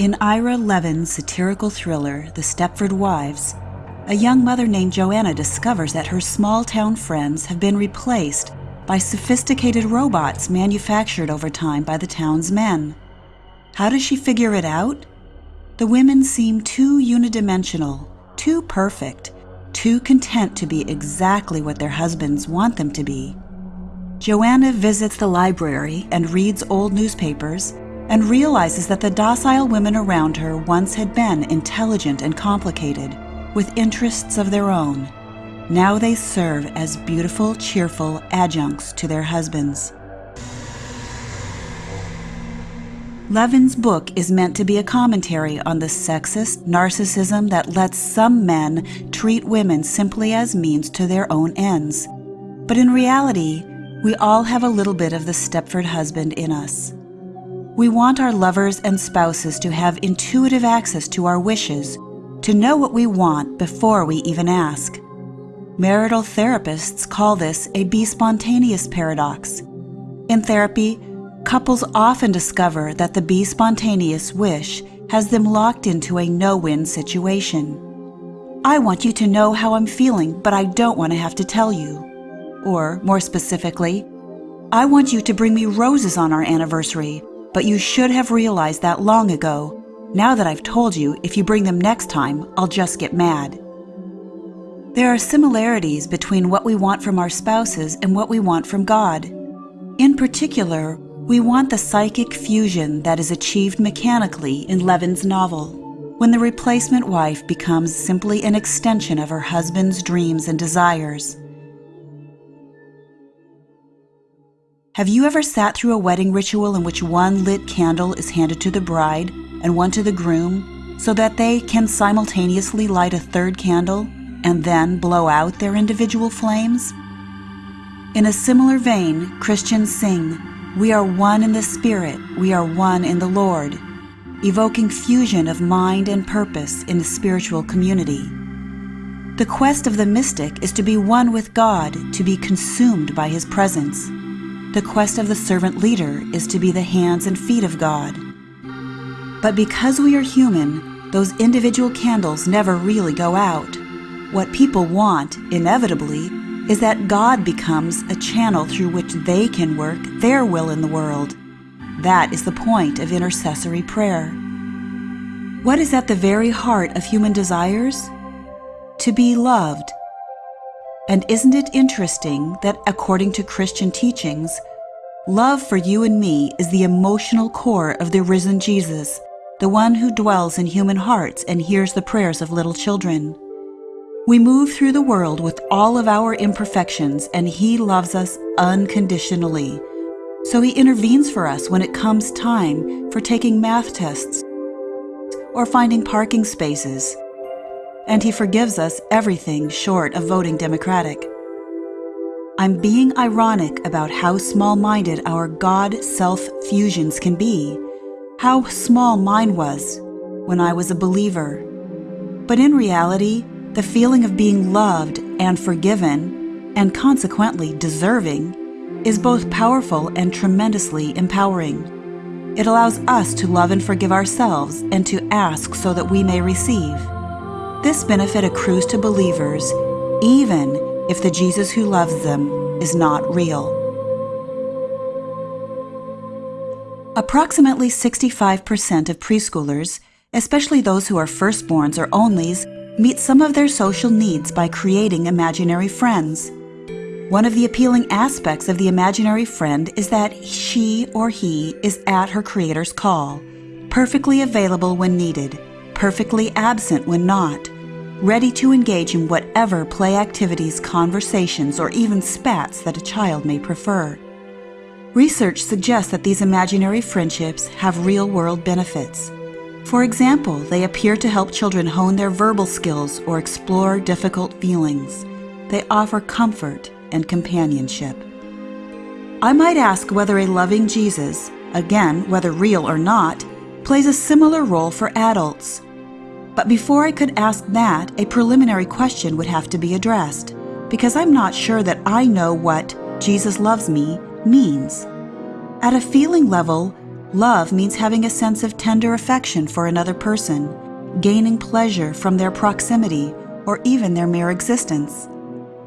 In Ira Levin's satirical thriller, The Stepford Wives, a young mother named Joanna discovers that her small town friends have been replaced by sophisticated robots manufactured over time by the town's men. How does she figure it out? The women seem too unidimensional, too perfect, too content to be exactly what their husbands want them to be. Joanna visits the library and reads old newspapers and realizes that the docile women around her once had been intelligent and complicated, with interests of their own. Now they serve as beautiful, cheerful adjuncts to their husbands. Levin's book is meant to be a commentary on the sexist narcissism that lets some men treat women simply as means to their own ends. But in reality, we all have a little bit of the Stepford husband in us. We want our lovers and spouses to have intuitive access to our wishes, to know what we want before we even ask. Marital therapists call this a be spontaneous paradox. In therapy, couples often discover that the be spontaneous wish has them locked into a no win situation. I want you to know how I'm feeling, but I don't want to have to tell you. Or, more specifically, I want you to bring me roses on our anniversary, but you should have realized that long ago. Now that I've told you, if you bring them next time, I'll just get mad. There are similarities between what we want from our spouses and what we want from God. In particular, we want the psychic fusion that is achieved mechanically in Levin's novel, when the replacement wife becomes simply an extension of her husband's dreams and desires. Have you ever sat through a wedding ritual in which one lit candle is handed to the bride and one to the groom so that they can simultaneously light a third candle and then blow out their individual flames? In a similar vein, Christians sing, We are one in the Spirit, we are one in the Lord, evoking fusion of mind and purpose in the spiritual community. The quest of the mystic is to be one with God, to be consumed by His presence. The quest of the servant leader is to be the hands and feet of God. But because we are human, those individual candles never really go out. What people want, inevitably, is that God becomes a channel through which they can work their will in the world. That is the point of intercessory prayer. What is at the very heart of human desires? To be loved and isn't it interesting that, according to Christian teachings, love for you and me is the emotional core of the risen Jesus, the one who dwells in human hearts and hears the prayers of little children? We move through the world with all of our imperfections, and He loves us unconditionally. So He intervenes for us when it comes time for taking math tests or finding parking spaces and he forgives us everything short of voting Democratic. I'm being ironic about how small minded our God self fusions can be, how small mine was when I was a believer. But in reality, the feeling of being loved and forgiven, and consequently deserving, is both powerful and tremendously empowering. It allows us to love and forgive ourselves and to ask so that we may receive. This benefit accrues to believers even if the Jesus who loves them is not real. Approximately 65% of preschoolers, especially those who are firstborns or onlys, meet some of their social needs by creating imaginary friends. One of the appealing aspects of the imaginary friend is that she or he is at her creator's call, perfectly available when needed perfectly absent when not, ready to engage in whatever play activities, conversations, or even spats that a child may prefer. Research suggests that these imaginary friendships have real world benefits. For example, they appear to help children hone their verbal skills or explore difficult feelings. They offer comfort and companionship. I might ask whether a loving Jesus, again, whether real or not, plays a similar role for adults. But before I could ask that, a preliminary question would have to be addressed, because I'm not sure that I know what Jesus loves me means. At a feeling level, Love means having a sense of tender affection for another person, gaining pleasure from their proximity or even their mere existence.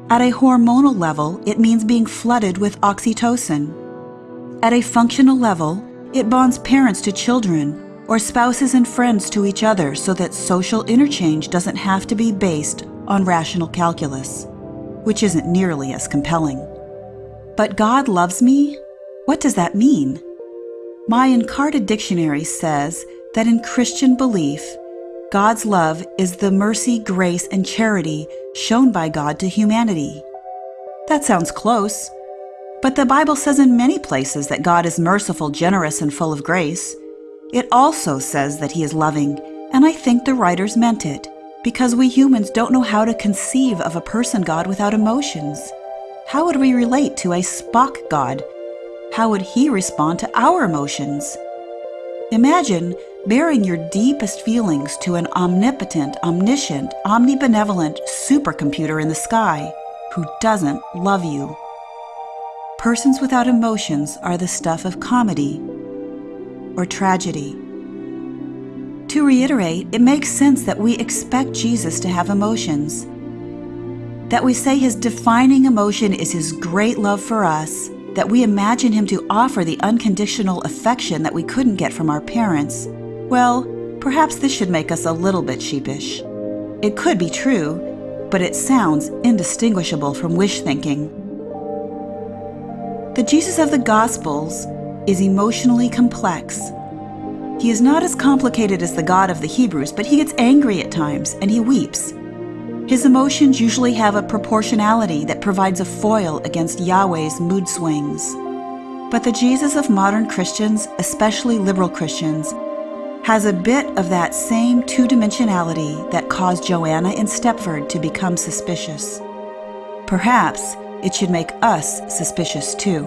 At a hormonal level, it means being flooded with oxytocin. At a functional level, it bonds parents to children or spouses and friends to each other so that social interchange doesn't have to be based on rational calculus, which isn't nearly as compelling. But God loves me? What does that mean? My Encarta dictionary says that in Christian belief, God's love is the mercy, grace, and charity shown by God to humanity. That sounds close, but the Bible says in many places that God is merciful, generous, and full of grace. It also says that He is loving, and I think the writers meant it, because we humans don't know how to conceive of a person God without emotions. How would we relate to a Spock God? How would He respond to our emotions? Imagine baring your deepest feelings to an omnipotent, omniscient, omnibenevolent supercomputer in the sky who doesn't love you. Persons without emotions are the stuff of comedy or tragedy. To reiterate, it makes sense that we expect Jesus to have emotions. That we say his defining emotion is his great love for us, that we imagine him to offer the unconditional affection that we couldn't get from our parents. Well, perhaps this should make us a little bit sheepish. It could be true, but it sounds indistinguishable from wish thinking. The Jesus of the Gospels is emotionally complex. He is not as complicated as the God of the Hebrews, but he gets angry at times and he weeps. His emotions usually have a proportionality that provides a foil against Yahweh's mood swings. But the Jesus of modern Christians, especially liberal Christians, has a bit of that same two dimensionality that caused Joanna in Stepford to become suspicious. Perhaps it should make us suspicious too.